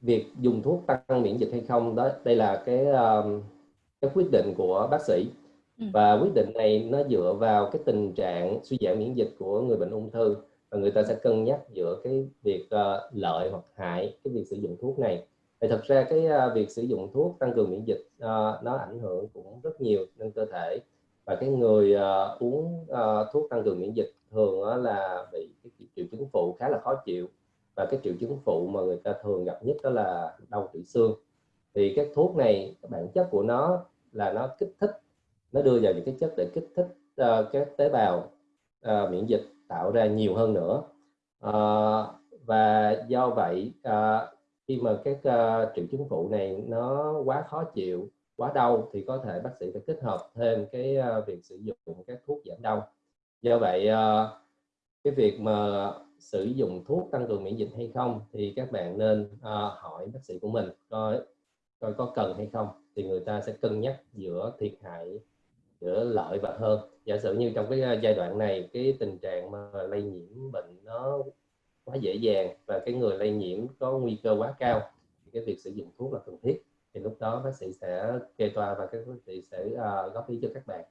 việc dùng thuốc tăng miễn dịch hay không đó đây là cái um, cái quyết định của bác sĩ. Ừ. và quyết định này nó dựa vào cái tình trạng suy giảm miễn dịch của người bệnh ung thư. Và người ta sẽ cân nhắc giữa cái việc uh, lợi hoặc hại cái việc sử dụng thuốc này. Thì thật ra cái uh, việc sử dụng thuốc tăng cường miễn dịch uh, nó ảnh hưởng cũng rất nhiều lên cơ thể. Và cái người uh, uống uh, thuốc tăng cường miễn dịch thường uh, là bị cái triệu chứng phụ khá là khó chịu và cái triệu chứng phụ mà người ta thường gặp nhất đó là đau tủy xương. Thì các thuốc này bản chất của nó là nó kích thích nó đưa vào những cái chất để kích thích uh, các tế bào uh, miễn dịch tạo ra nhiều hơn nữa. Uh, và do vậy uh, khi mà các uh, triệu chứng phụ này nó quá khó chịu quá đau thì có thể bác sĩ phải kết hợp thêm cái uh, việc sử dụng các thuốc giảm đau. Do vậy uh, cái việc mà sử dụng thuốc tăng cường miễn dịch hay không thì các bạn nên uh, hỏi bác sĩ của mình coi coi có cần hay không. Thì người ta sẽ cân nhắc giữa thiệt hại giữa lợi và hơn. Giả sử như trong cái ờ, giai đoạn này cái tình trạng mà lây nhiễm bệnh nó quá dễ dàng và cái người lây nhiễm có nguy cơ quá cao thì cái việc sử dụng thuốc là cần thiết. Thì lúc đó bác sĩ sẽ kê toa và các bác sĩ sẽ uh, góp ý cho các bạn.